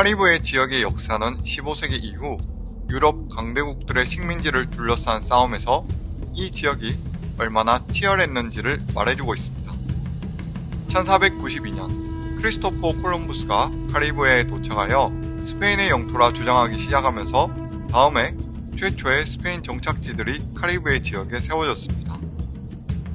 카리브해 지역의 역사는 15세기 이후 유럽 강대국들의 식민지를 둘러싼 싸움에서 이 지역이 얼마나 치열했는지를 말해주고 있습니다. 1492년 크리스토퍼 콜럼부스가 카리브해에 도착하여 스페인의 영토라 주장하기 시작하면서 다음에 최초의 스페인 정착지들이 카리브해 지역에 세워졌습니다.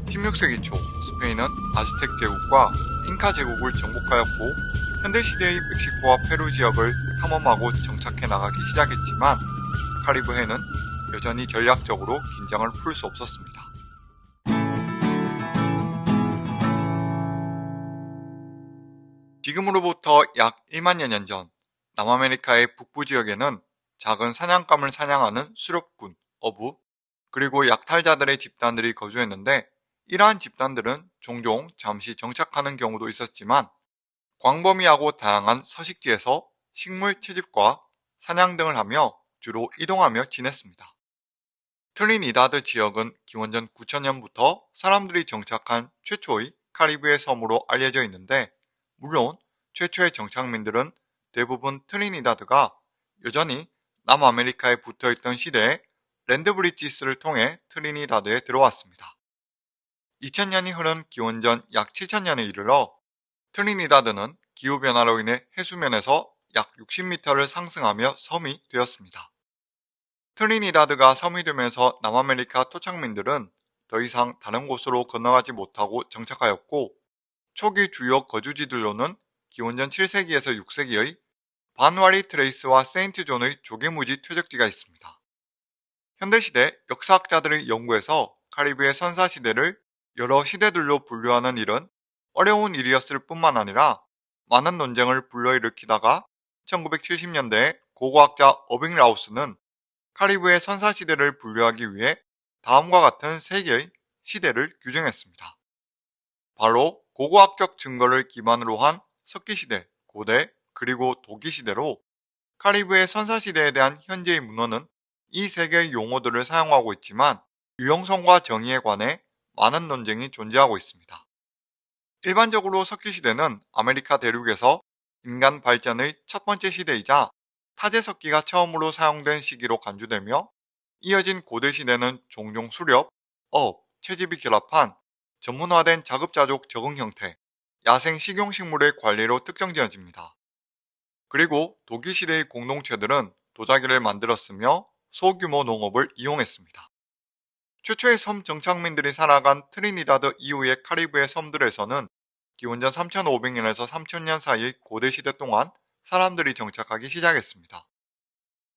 16세기 초 스페인은 아즈텍 제국과 잉카 제국을 정복하였고 현대시대의 멕시코와 페루 지역을 탐험하고 정착해 나가기 시작했지만 카리브해는 여전히 전략적으로 긴장을 풀 수 없었습니다. 지금으로부터 약 1만여 년 전 남아메리카의 북부 지역에는 작은 사냥감을 사냥하는 수렵군, 어부, 그리고 약탈자들의 집단들이 거주했는데 이러한 집단들은 종종 잠시 정착하는 경우도 있었지만 광범위하고 다양한 서식지에서 식물 채집과 사냥 등을 하며 주로 이동하며 지냈습니다. 트리니다드 지역은 기원전 9천년부터 사람들이 정착한 최초의 카리브해 섬으로 알려져 있는데 물론 최초의 정착민들은 대부분 트리니다드가 여전히 남아메리카에 붙어있던 시대에 land bridges를 통해 트리니다드에 들어왔습니다. 2000년이 흐른 기원전 약 7000년에 이르러 트리니다드는 기후변화로 인해 해수면에서 약 60m를 상승하며 섬이 되었습니다. 트리니다드가 섬이 되면서 남아메리카 토착민들은 더 이상 다른 곳으로 건너가지 못하고 정착하였고 초기 주요 거주지들로는 기원전 7세기에서 6세기의 반와리 트레이스와 세인트 존의 조개무지 퇴적지가 있습니다. 현대시대 역사학자들의 연구에서 카리브해 선사시대를 여러 시대들로 분류하는 일은 어려운 일이었을 뿐만 아니라 많은 논쟁을 불러일으키다가 1970년대에 고고학자 어빙 라우스는 카리브해 선사시대를 분류하기 위해 다음과 같은 세 개의 시대를 규정했습니다. 바로 고고학적 증거를 기반으로 한 석기시대, 고대, 그리고 도기시대로 카리브해 선사시대에 대한 현재의 문헌은 이 세 개의 용어들을 사용하고 있지만 유형성과 정의에 관해 많은 논쟁이 존재하고 있습니다. 일반적으로 석기시대는 아메리카 대륙에서 인간 발전의 첫 번째 시대이자 타제석기가 처음으로 사용된 시기로 간주되며 이어진 고대 시대는 종종 수렵, 어업, 채집이 결합한 전문화된 자급자족 적응 형태, 야생 식용식물의 관리로 특정지어집니다. 그리고 도기시대의 공동체들은 도자기를 만들었으며 소규모 농업을 이용했습니다. 최초의 섬 정착민들이 살아간 트리니다드 이후의 카리브해 섬들에서는 기원전 3500년에서 3000년 사이의 고대 시대 동안 사람들이 정착하기 시작했습니다.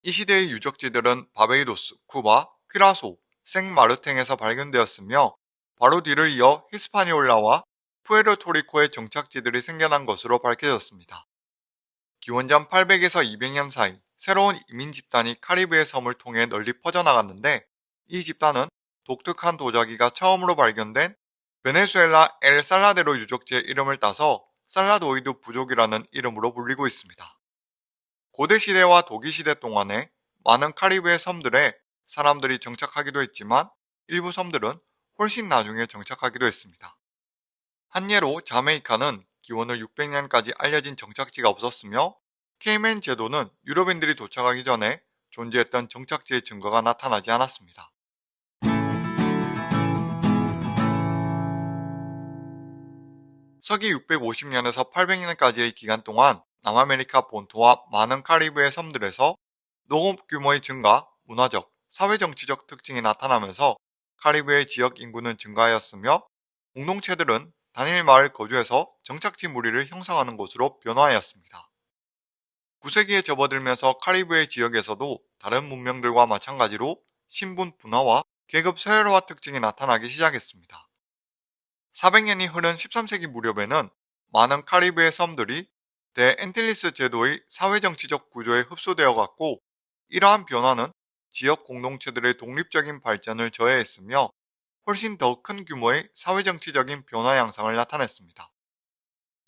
이 시대의 유적지들은 바베이도스, 쿠바, 퀴라소, 생마르탱에서 발견되었으며 바로 뒤를 이어 히스파니올라와 푸에르토리코의 정착지들이 생겨난 것으로 밝혀졌습니다. 기원전 800에서 200년 사이 새로운 이민 집단이 카리브해 섬을 통해 널리 퍼져나갔는데 이 집단은 독특한 도자기가 처음으로 발견된 베네수엘라 엘 살라데로 유적지의 이름을 따서 살라도이드 부족이라는 이름으로 불리고 있습니다. 고대 시대와 도기시대 동안에 많은 카리브해 섬들에 사람들이 정착하기도 했지만 일부 섬들은 훨씬 나중에 정착하기도 했습니다. 한 예로 자메이카는 기원 후 600년까지 알려진 정착지가 없었으며 케이맨 제도는 유럽인들이 도착하기 전에 존재했던 정착지의 증거가 나타나지 않았습니다. 서기 650년에서 800년까지의 기간 동안 남아메리카 본토와 많은 카리브해 섬들에서 농업 규모의 증가, 문화적, 사회정치적 특징이 나타나면서 카리브해 지역 인구는 증가하였으며 공동체들은 단일 마을 거주에서 정착지 무리를 형성하는 곳으로 변화하였습니다. 9세기에 접어들면서 카리브해 지역에서도 다른 문명들과 마찬가지로 신분 분화와 계급 서열화 특징이 나타나기 시작했습니다. 400년이 흐른 13세기 무렵에는 많은 카리브해 섬들이 대앤틸리스 제도의 사회정치적 구조에 흡수되어 갔고 이러한 변화는 지역 공동체들의 독립적인 발전을 저해했으며 훨씬 더 큰 규모의 사회정치적인 변화 양상을 나타냈습니다.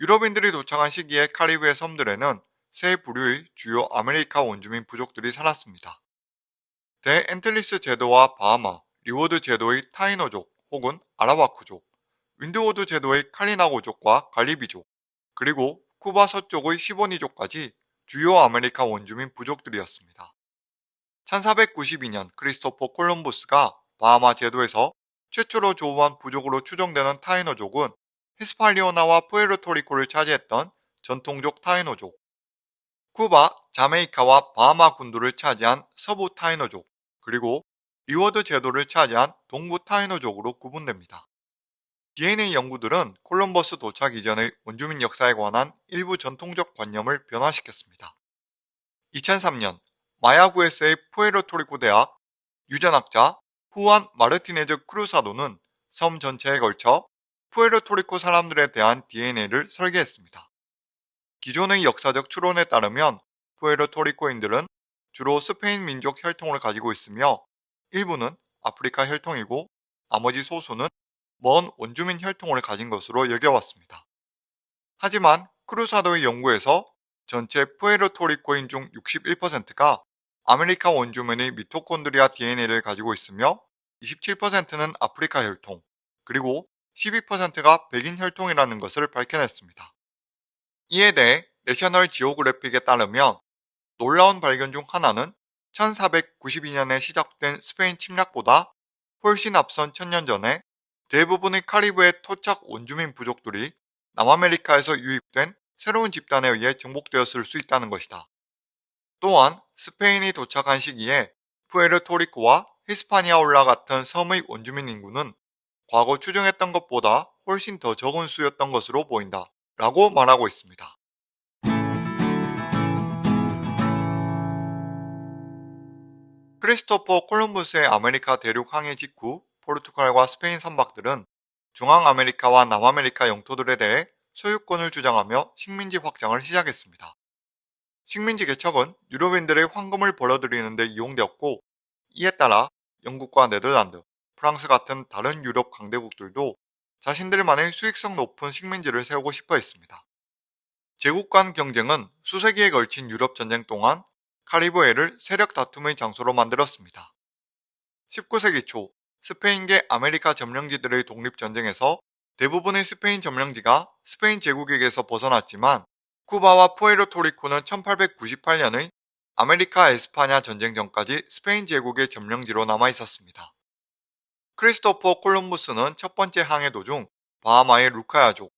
유럽인들이 도착한 시기에 카리브해 섬들에는 세 부류의 주요 아메리카 원주민 부족들이 살았습니다. 대앤틸리스 제도와 바하마, 리워드 제도의 타이노족 혹은 아라와크족, 윈드워드 제도의 칼리나고족과 갈리비족, 그리고 쿠바 서쪽의 시보니족까지 주요 아메리카 원주민 부족들이었습니다. 1492년 크리스토퍼 콜럼버스가 바하마 제도에서 최초로 조우한 부족으로 추정되는 타이노족은 히스파니올라와 푸에르토리코를 차지했던 전통적 타이노족, 쿠바, 자메이카와 바하마 군도를 차지한 서부 타이노족, 그리고 리워드 제도를 차지한 동부 타이노족으로 구분됩니다. DNA 연구들은 콜럼버스 도착 이전의 원주민 역사에 관한 일부 전통적 관념을 변화시켰습니다. 2003년 마야구에스의 푸에르토리코 대학 유전학자 후안 마르티네즈 크루사도는 섬 전체에 걸쳐 푸에르토리코 사람들에 대한 DNA를 설계했습니다. 기존의 역사적 추론에 따르면 푸에르토리코인들은 주로 스페인 민족 혈통을 가지고 있으며 일부는 아프리카 혈통이고 나머지 소수는 먼 원주민 혈통을 가진 것으로 여겨왔습니다. 하지만 크루사도의 연구에서 전체 푸에르토리코인 중 61%가 아메리카 원주민의 미토콘드리아 DNA를 가지고 있으며 27%는 아프리카 혈통, 그리고 12%가 백인 혈통이라는 것을 밝혀냈습니다. 이에 대해 내셔널 지오그래픽에 따르면 놀라운 발견 중 하나는 1492년에 시작된 스페인 침략보다 훨씬 앞선 천년 전에 대부분의 카리브해 토착 원주민 부족들이 남아메리카에서 유입된 새로운 집단에 의해 정복되었을 수 있다는 것이다. 또한 스페인이 도착한 시기에 푸에르토리코와 히스파니올라 같은 섬의 원주민 인구는 과거 추정했던 것보다 훨씬 더 적은 수였던 것으로 보인다. 라고 말하고 있습니다. 크리스토퍼 콜럼버스의 아메리카 대륙 항해 직후 포르투갈과 스페인 선박들은 중앙아메리카와 남아메리카 영토들에 대해 소유권을 주장하며 식민지 확장을 시작했습니다. 식민지 개척은 유럽인들의 황금을 벌어들이는 데 이용되었고 이에 따라 영국과 네덜란드, 프랑스 같은 다른 유럽 강대국들도 자신들만의 수익성 높은 식민지를 세우고 싶어 했습니다. 제국 간 경쟁은 수세기에 걸친 유럽 전쟁 동안 카리브해를 세력 다툼의 장소로 만들었습니다. 19세기 초 스페인계 아메리카 점령지들의 독립전쟁에서 대부분의 스페인 점령지가 스페인 제국에게서 벗어났지만 쿠바와 푸에르토리코는 1898년의 아메리카 에스파냐 전쟁 전까지 스페인 제국의 점령지로 남아 있었습니다. 크리스토퍼 콜럼부스는 첫 번째 항해 도중 바하마의 루카야족,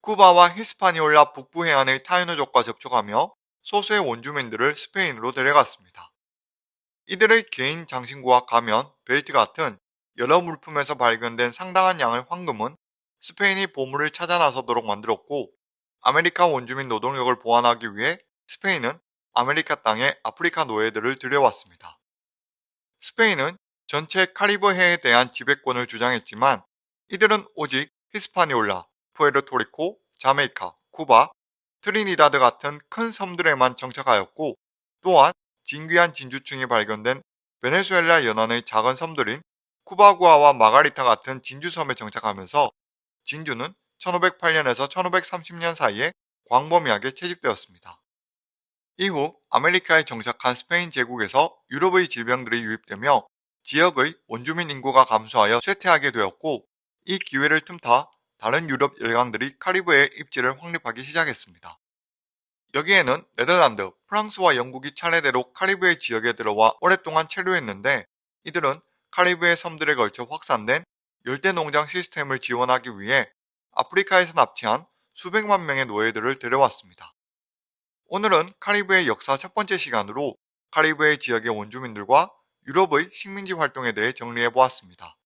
쿠바와 히스파니올라 북부 해안의 타이노족과 접촉하며 소수의 원주민들을 스페인으로 데려갔습니다. 이들의 개인 장신구와 가면, 벨트 같은 여러 물품에서 발견된 상당한 양의 황금은 스페인이 보물을 찾아 나서도록 만들었고 아메리카 원주민 노동력을 보완하기 위해 스페인은 아메리카 땅에 아프리카 노예들을 들여왔습니다. 스페인은 전체 카리브해에 대한 지배권을 주장했지만 이들은 오직 히스파니올라, 푸에르토리코, 자메이카, 쿠바, 트리니다드 같은 큰 섬들에만 정착하였고 또한 진귀한 진주층이 발견된 베네수엘라 연안의 작은 섬들인 쿠바구아와 마가리타 같은 진주섬에 정착하면서 진주는 1508년에서 1530년 사이에 광범위하게 채집되었습니다. 이후 아메리카에 정착한 스페인 제국에서 유럽의 질병들이 유입되며 지역의 원주민 인구가 감소하여 쇠퇴하게 되었고 이 기회를 틈타 다른 유럽 열강들이 카리브해 입지를 확립하기 시작했습니다. 여기에는 네덜란드, 프랑스와 영국이 차례대로 카리브해 지역에 들어와 오랫동안 체류했는데 이들은 카리브해 섬들에 걸쳐 확산된 열대 농장 시스템을 지원하기 위해 아프리카에서 납치한 수백만 명의 노예들을 데려왔습니다. 오늘은 카리브해 역사 첫 번째 시간으로 카리브해 지역의 원주민들과 유럽의 식민지 활동에 대해 정리해 보았습니다.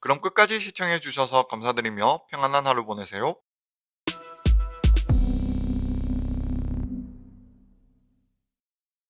그럼 끝까지 시청해 주셔서 감사드리며 평안한 하루 보내세요.